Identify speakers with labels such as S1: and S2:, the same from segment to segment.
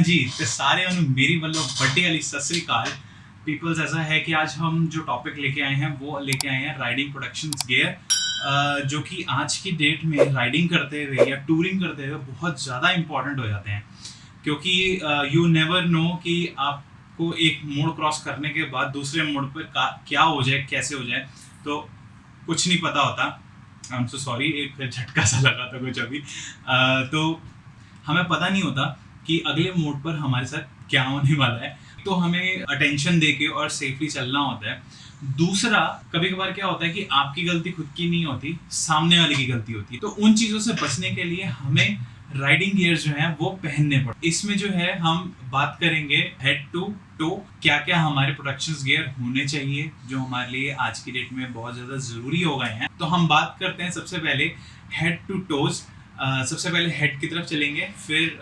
S1: ਹਾਂਜੀ ਤੇ ਸਾਰਿਆਂ ਨੂੰ मेरी ਵੱਲੋਂ ਵੱਡੇ ਵਾਲੀ ਸਤਿ ਸ੍ਰੀ ਅਕਾਲ पीपल्स ऐसा है कि आज हम जो टॉपिक लेके आए हैं वो लेके आए हैं राइडिंग प्रोडक्शंस गेयर जो कि आज की डेट में राइडिंग करते हुए या टूरिंग करते हुए बहुत ज़्यादा इंपॉर्टेंट हो जाते हैं क्योंकि यू नेवर नो कि आपको एक मोड़ क्रॉस करने के बाद दूसरे मोड़ पर का- क्या हो जाए कैसे हो जाए तो कुछ नहीं पता होता आई एम सो सॉरी एक झटका सा लगा था कुछ अभी अ, तो हमें पता नहीं होता कि अगले मोड पर हमारे साथ क्या होने वाला है तो हमें अटेंशन देके और सेफली चलना होता है। दूसरा कभी कभार क्या होता है कि आपकी गलती खुद की नहीं होती, सामने वाले की गलती होती है। तो उन चीज़ों से बचने के लिए हमें राइडिंग गियर जो है, वो पहनने पड़ते इसमें जो है, हम बात करेंगे हेड टू टो क्या क्या हमारे प्रोडक्शन गियर होने चाहिए, जो हमारे लिए आज की डेट में बहुत ज़्यादा ज़रूरी हो गए हैं। तो हम बात करते हैं सबसे पहले हेड टू टोज सबसे पहले हेड की तरफ़ चलेंगे, फिर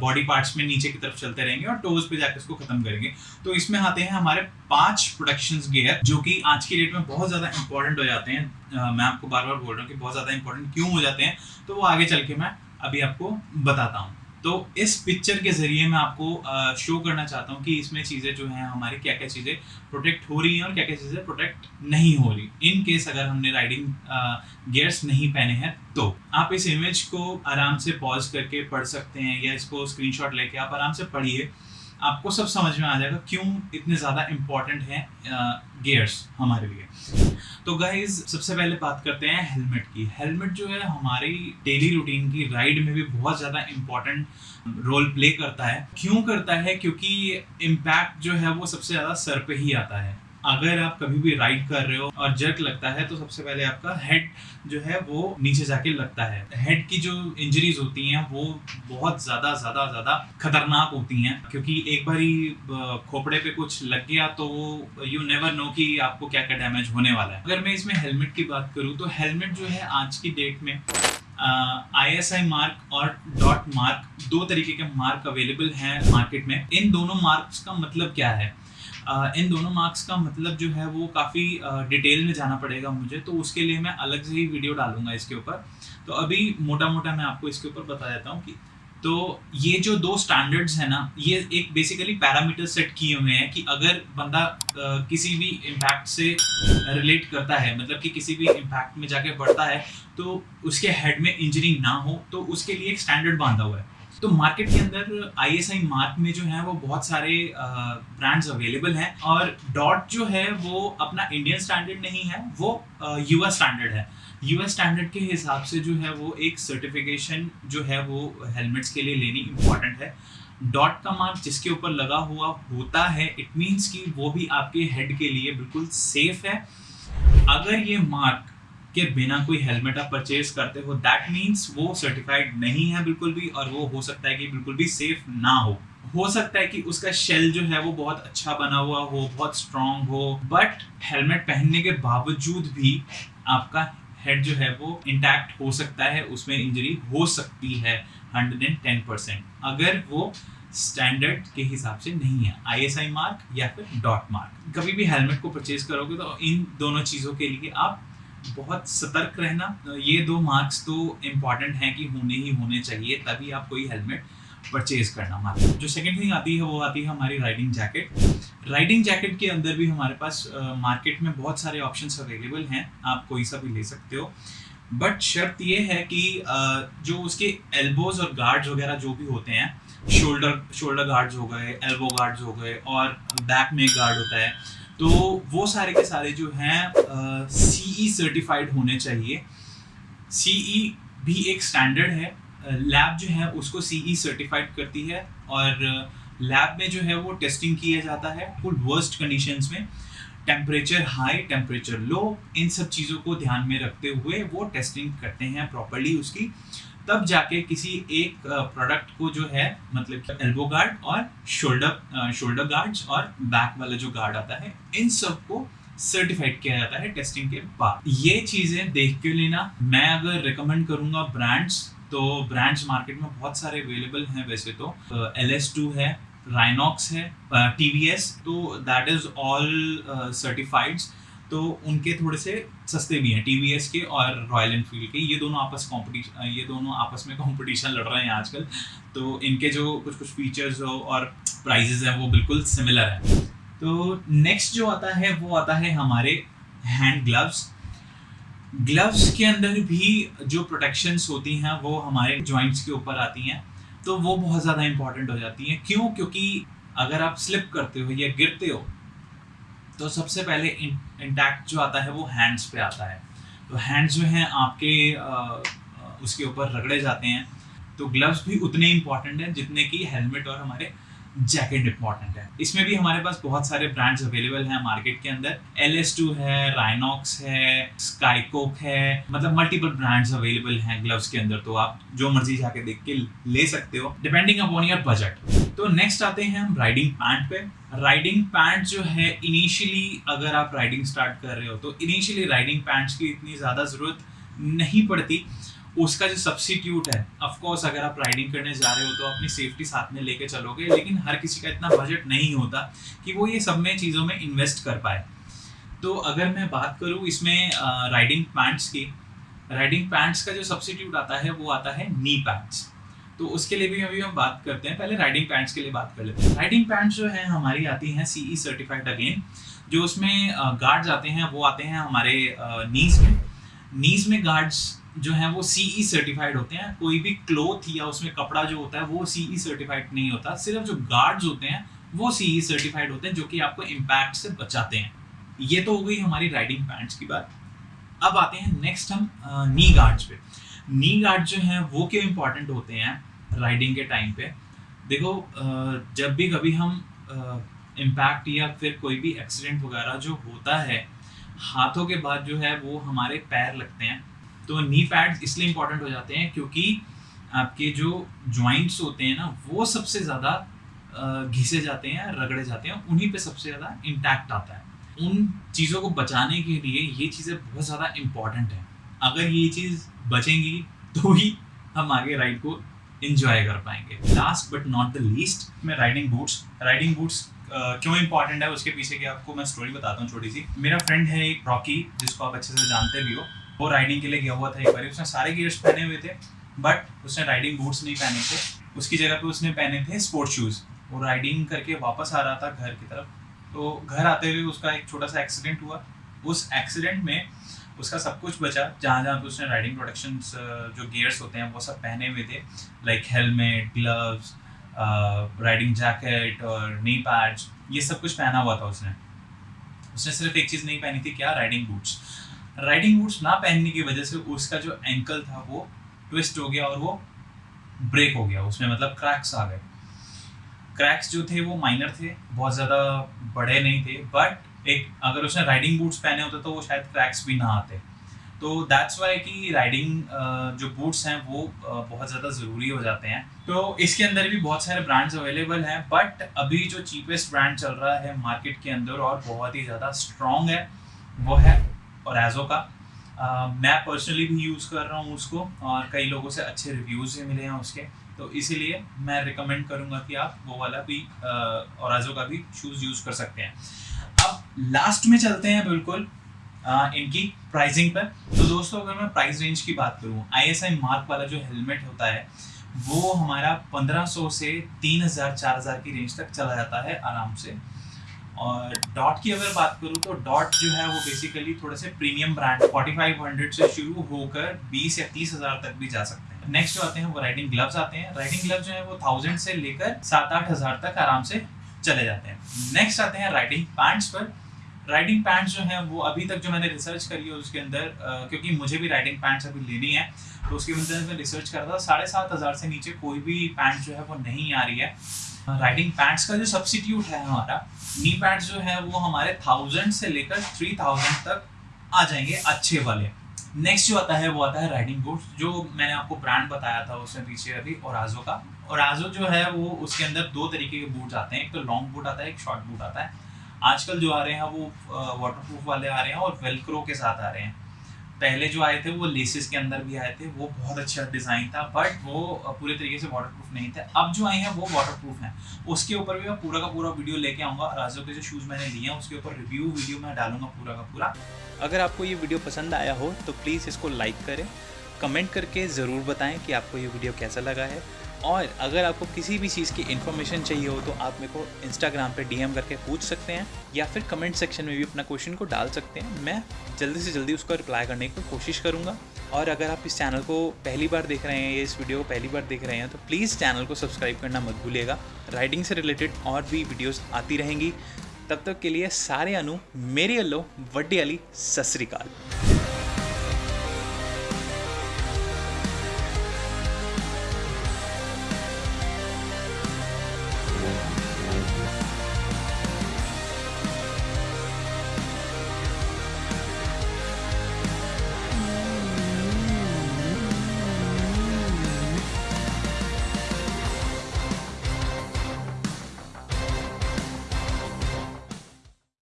S1: बॉडी पार्ट्स में नीचे की तरफ़ चलते रहेंगे और टोज पे जाकर इसको खत्म करेंगे। तो इसमें आते हैं हमारे पाँच प्रोडक्शन गेयर जो कि आज की डेट में बहुत ज़्यादा इंपॉर्टेंट हो जाते हैं। आ, मैं आपको बार बार बोल रहा हूँ कि बहुत ज़्यादा इंपॉर्टेंट क्यों हो जाते हैं तो वो आगे चल के मैं अभी आपको बताता हूँ। तो इस पिक्चर के ज़रिए मैं आपको शो करना चाहता हूँ कि इसमें चीज़ें जो हैं, हमारी क्या क्या चीज़ें प्रोटेक्ट हो रही हैं और क्या क्या चीज़ें प्रोटेक्ट नहीं हो रही। इन केस अगर हमने राइडिंग गियर्स नहीं पहने हैं तो आप इस इमेज को आराम से पॉज करके पढ़ सकते हैं या इसको स्क्रीनशॉट लेके आप आराम से पढ़िए। आपको सब समझ में आ जाएगा क्यों इतने ज़्यादा इम्पोर्टेंट हैं गियर्स हमारे लिए। तो गाइज़ सबसे पहले बात करते हैं हेलमेट की। हेलमेट जो है हमारी डेली रूटीन की राइड में भी बहुत ज़्यादा इम्पोर्टेंट रोल प्ले करता है। क्यों करता है? क्योंकि इम्पैक्ट जो है वो सबसे ज़्यादा सर पे ही आता है। अगर आप कभी भी राइड कर रहे हो और जर्क लगता है तो सबसे पहले आपका हेड जो है वो नीचे जाके लगता है। हेड की जो इंजरीज होती हैं, वो बहुत ज़्यादा ज़्यादा ज़्यादा खतरनाक होती हैं। क्योंकि एक बार ही खोपड़े पे कुछ लग गया तो वो यू नेवर नो कि आपको क्या क्या डैमेज होने वाला है। अगर मैं इसमें हेलमेट की बात करूँ तो हेलमेट जो है आज की डेट में आई एस आई मार्क और डॉट मार्क दो तरीके के मार्क अवेलेबल हैं मार्केट में। इन दोनों मार्क्स का मतलब क्या है? इन दोनों मार्क्स का मतलब जो है वो काफ़ी डिटेल में जाना पड़ेगा मुझे तो उसके लिए मैं अलग से ही वीडियो डालूँगा इसके ऊपर। तो अभी मोटा मोटा मैं आपको इसके ऊपर बता देता हूँ कि तो ये जो दो स्टैंडर्ड्स हैं ना, ये एक बेसिकली पैरामीटर सेट किए हुए हैं कि अगर बंदा किसी भी इम्पैक्ट से रिलेट करता है मतलब कि किसी भी इम्पैक्ट में जाके बढ़ता है तो उसके हेड में इंजरी ना हो तो उसके लिए एक स्टैंडर्ड बांधा हुआ है। तो मार्केट के अंदर आईएसआई मार्क में जो है वो बहुत सारे ब्रांड्स अवेलेबल हैं और डॉट जो है वो अपना इंडियन स्टैंडर्ड नहीं है, वो यूएस स्टैंडर्ड है। यूएस स्टैंडर्ड के हिसाब से जो है वो एक सर्टिफिकेशन जो है वो हेलमेट्स के लिए लेनी इंपॉर्टेंट है। डॉट का मार्क जिसके ऊपर लगा हुआ होता है इट मीन्स कि वो भी आपके हेड के लिए बिल्कुल सेफ़ है। अगर ये मार्क के बिना कोई हेलमेट आप परचेज करते हो दैट मीन्स वो सर्टिफाइड नहीं है बिल्कुल भी और वो हो सकता है कि बिल्कुल भी सेफ़ ना हो। हो सकता है कि उसका शेल जो है वो बहुत अच्छा बना हुआ हो, बहुत स्ट्रांग हो बट हेलमेट पहनने के बावजूद भी आपका हेड जो है वो इंटैक्ट हो सकता है, उसमें इंजरी हो सकती है हंड्रेड एंड टेन परसेंट अगर वो स्टैंडर्ड के हिसाब से नहीं है आईएसआई मार्क या फिर डॉट मार्क कभी भी हेलमेट को परचेज करोगे तो इन दोनों चीज़ों के लिए आप बहुत सतर्क रहना, ये दो मार्क्स तो इंपॉर्टेंट हैं कि होने ही होने चाहिए, तभी आप कोई हेलमेट परचेज करना मार्केट जो सेकंड थिंग आती है, वो आती है हमारी राइडिंग जैकेट राइडिंग जैकेट के अंदर भी हमारे पास मार्केट में बहुत सारे ऑप्शंस अवेलेबल हैं, आप कोई सा भी ले सकते हो। बट शर्त ये है कि जो उसके एल्बोज और गार्ड्स वगैरह जो भी होते हैं शोल्डर शोल्डर गार्ड्स हो गए एल्बो गार्ड्स हो गए, और बैक में गार्ड होता है तो वो सारे के सारे जो हैं सीई सर्टिफाइड होने चाहिए। सीई भी एक स्टैंडर्ड है। लैब जो है उसको सीई सर्टिफाइड करती है और लैब में जो है वो टेस्टिंग किया जाता है फुल वर्स्ट कंडीशंस में। टेम्परेचर हाई टेम्परेचर लो इन सब चीज़ों को ध्यान में रखते हुए वो टेस्टिंग करते हैं प्रॉपरली उसकी। तब जाके किसी एक प्रोडक्ट को जो है मतलब एल्बो गार्ड और शोल्डर शोल्डर गार्ड्स और बैक वाला जो गार्ड आता है, इन सबको सर्टिफाइड किया जाता है टेस्टिंग के बाद। ये चीज़ें देख के लेना, मैं अगर रिकमेंड करूँगा ब्रांड्स तो ब्रांड्स मार्केट में बहुत सारे अवेलेबल हैं वैसे तो। एल एस टू है राइनॉक्स है टी वी एस तो दैट इज़ ऑल सर्टिफाइड्स तो उनके थोड़े से सस्ते भी हैं टीवीएस के और रॉयल एनफील्ड के। ये दोनों आपस कॉम्पिटिशन ये दोनों आपस में कंपटीशन लड़ रहे हैं आजकल। तो इनके जो कुछ कुछ फीचर्स हो और प्राइजेज हैं, वो बिल्कुल सिमिलर हैं। तो नेक्स्ट जो आता है, वो आता है हमारे हैंड ग्लव्स ग्लव्स के अंदर भी जो प्रोटेक्शंस होती हैं, वो हमारे जॉइंट्स के ऊपर आती हैं। तो वो बहुत ज़्यादा इंपॉर्टेंट हो जाती हैं। क्यों? क्योंकि अगर आप स्लिप करते हो या गिरते हो तो सबसे पहले इंटैक्ट जो आता है, वो हैंड्स पे आता है। तो हैंड्स जो हैं, आपके उसके ऊपर रगड़े जाते हैं। तो ग्लव्स भी उतने इंपॉर्टेंट हैं, जितने की हेलमेट और हमारे जैकेट इंपॉर्टेंट है। इसमें भी हमारे पास बहुत सारे ब्रांड्स अवेलेबल हैं मार्केट के अंदर। एल एस टू है राइनॉक्स है स्काईकोक है मतलब मल्टीपल ब्रांड्स अवेलेबल हैं ग्लव्स के अंदर। तो आप जो मर्ज़ी जाके देख के ले सकते हो डिपेंडिंग अपॉन योर बजट तो नेक्स्ट आते हैं हम राइडिंग पैंट पे। राइडिंग पैंट जो है इनिशियली अगर आप राइडिंग स्टार्ट कर रहे हो तो इनिशियली राइडिंग पैंट्स की इतनी ज़्यादा ज़रूरत नहीं पड़ती। उसका जो सब्सिट्यूट है ऑफकोर्स अगर आप राइडिंग करने जा रहे हो तो अपनी सेफ्टी साथ में लेके चलोगे, लेकिन हर किसी का इतना बजट नहीं होता कि वो ये सब में चीज़ों में इन्वेस्ट कर पाए। तो अगर मैं बात करूँ इसमें राइडिंग पैंट्स की राइडिंग पैंट्स का जो सब्सिट्यूट आता है, वो आता है नी पैंट्स तो उसके लिए भी अभी हम बात करते हैं। पहले राइडिंग पैंट्स के लिए बात कर लेते हैं। राइडिंग पैंट्स जो है, हमारी आती हैं सीई सर्टिफाइड अगेन जो उसमें गार्ड्स आते हैं, वो आते हैं हमारे नीज में। नीज में गार्ड्स जो है, वो सीई सर्टिफाइड e होते हैं। कोई भी क्लोथ या उसमें कपड़ा जो होता है, वो सीई सर्टिफाइड e नहीं होता। सिर्फ़ जो गार्ड्स होते हैं, वो सीई सर्टिफाइड e होते हैं, जो कि आपको इम्पैक्ट से बचाते हैं। ये तो हो गई हमारी राइडिंग पैंट्स की बात। अब आते हैं नेक्स्ट हम नी गार्ड्स पे। नी गार्ड जो हैं, वो क्यों इंपॉर्टेंट होते हैं? राइडिंग के टाइम पे। देखो जब भी कभी हम इम्पैक्ट या फिर कोई भी एक्सीडेंट वगैरह जो होता है, हाथों के बाद जो है वो हमारे पैर लगते हैं। तो नी पैड्स इसलिए इंपॉर्टेंट हो जाते हैं क्योंकि आपके जो ज्वाइंट्स होते हैं ना, वो सबसे ज़्यादा घिसे जाते हैं, रगड़े जाते हैं, उन्हीं पे सबसे ज़्यादा इंटैक्ट आता है। उन चीज़ों को बचाने के लिए ये चीज़ें बहुत ज़्यादा इंपॉर्टेंट हैं। अगर ये चीज़ बचेंगी तो ही हम आगे राइड को इंजॉय कर पाएँगे। Last but not the least में राइडिंग बूट्स राइडिंग बूट्स क्यों इंपॉर्टेंट है, उसके पीछे की आपको मैं स्टोरी बताता हूँ छोटी सी। मेरा फ्रेंड है एक रॉकी जिसको आप अच्छे से जानते भी हो। वो राइडिंग के लिए गया हुआ था एक बार। उसने सारे गियर्स पहने हुए थे बट उसने राइडिंग बूट्स नहीं पहने थे। उसकी जगह पे उसने पहने थे स्पोर्ट्स शूज़ वो राइडिंग करके वापस आ रहा था घर की तरफ़। तो घर आते हुए उसका एक छोटा सा एक्सीडेंट हुआ। उस एक्सीडेंट में उसका सब कुछ बचा। जहाँ जहाँ पे उसने राइडिंग प्रोटेक्शन जो गियर्स होते हैं, वो सब पहने हुए थे। Like helmet gloves riding jacket और नी पैड्स ये सब कुछ पहना हुआ था उसने। उसने सिर्फ़ एक चीज़ नहीं पहनी थी, क्या? राइडिंग बूट्स राइडिंग बूट्स ना पहनने की वजह से उसका जो एंकल था, वो ट्विस्ट हो गया और वो ब्रेक हो गया। उसमें मतलब क्रैक्स आ गए। क्रैक्स जो थे, वो माइनर थे, बहुत ज़्यादा बड़े नहीं थे बट एक अगर उसने राइडिंग बूट्स पहने होते तो वो शायद क्रैक्स भी ना आते। तो दैट्स वाई कि राइडिंग जो बूट्स हैं वो बहुत ज़्यादा ज़रूरी हो जाते हैं। तो इसके अंदर भी बहुत सारे ब्रांड्स अवेलेबल हैं बट अभी जो चीपेस्ट ब्रांड चल रहा है मार्केट के अंदर और बहुत ही ज़्यादा स्ट्रॉन्ग है वो है और एजो का। uh, मैं पर्सनली भी यूज़ कर रहा हूँ उसको और कई लोगों से अच्छे रिव्यूज़ भी मिले हैं उसके। तो इसीलिए मैं रिकमेंड करूँगा कि आप वो वाला भी और एजो का भी शूज़ यूज़ कर सकते हैं। लास्ट में चलते हैं बिल्कुल आ, इनकी प्राइसिंग पर। तो दोस्तों अगर मैं प्राइस रेंज की बात करूँ आई मार्क वाला जो हेलमेट होता है वो हमारा 1500 से 3000 4000 की रेंज तक चला जाता है आराम से। और डॉट की अगर बात करूँ तो डॉट जो है वो बेसिकली थोड़े से प्रीमियम ब्रांड 4500 से शुरू होकर 20 या 30 हज़ार तक भी जा सकते हैं। नेक्स्ट जो आते हैं वो राइडिंग ग्लव्स आते हैं। राइडिंग ग्लव्स जो है वो थाउज़ेंड से लेकर सात आठ हज़ार तक आराम से चले जाते हैं। नेक्स्ट आते हैं राइडिंग पैंट्स पर। राइडिंग पैंट्स जो है वो अभी तक जो मैंने रिसर्च करी है उसके अंदर क्योंकि मुझे भी राइडिंग पैंट्स अभी लेनी है तो उसके अंदर मैं रिसर्च कर रहा था साढ़े सात हज़ार से नीचे कोई भी पैंट जो है वो नहीं आ रही है। राइडिंग पैंट्स का जो सब्सिट्यूट है हमारा नी पैंट्स जो है वो हमारे थाउज़ेंड से लेकर थ्री थाउज़ेंड तक आ जाएँगे अच्छे वाले। नेक्स्ट जो आता है वो आता है राइडिंग बूट्स जो मैंने आपको ब्रांड बताया था उसमें पीछे अभी और का। और आजो जो है वो उसके अंदर दो तरीके के बूट्स आते हैं एक तो लॉन्ग बूट आता है एक शॉर्ट बूट आता है। आजकल जो आ रहे हैं, वो वाटर प्रूफ वाले आ रहे हैं और वेलक्रो के साथ आ रहे हैं। पहले जो आए थे, वो लेसिस के अंदर भी आए थे, वो बहुत अच्छा डिज़ाइन था बट वो पूरे तरीके से वाटरप्रूफ नहीं थे। अब जो आए हैं, वो वाटरप्रूफ हैं। उसके ऊपर भी मैं पूरा का पूरा वीडियो लेके आऊँगा। राजो के जो शूज़ मैंने लिए हैं, उसके ऊपर रिव्यू वीडियो मैं डालूँगा पूरा का पूरा।
S2: अगर आपको ये वीडियो पसंद आया हो तो प्लीज़ इसको लाइक करें। कमेंट करके ज़रूर बताएँ कि आपको ये वीडियो कैसा लगा है। और अगर आपको किसी भी चीज़ की इन्फॉर्मेशन चाहिए हो तो आप मेरे को इंस्टाग्राम पे डीएम करके पूछ सकते हैं, या फिर कमेंट सेक्शन में भी अपना क्वेश्चन को डाल सकते हैं। मैं जल्दी से जल्दी उसका रिप्लाई करने की कोशिश करूँगा। और अगर आप इस चैनल को पहली बार देख रहे हैं, या इस वीडियो को पहली बार देख रहे हैं तो प्लीज़ चैनल को सब्सक्राइब करना मत भूलिएगा। राइडिंग से रिलेटेड और भी वीडियोज़ आती रहेंगी। तब तक के लिए सारे अनु, मेरी अल्लो, वड्डी अली, सत श्रीकाल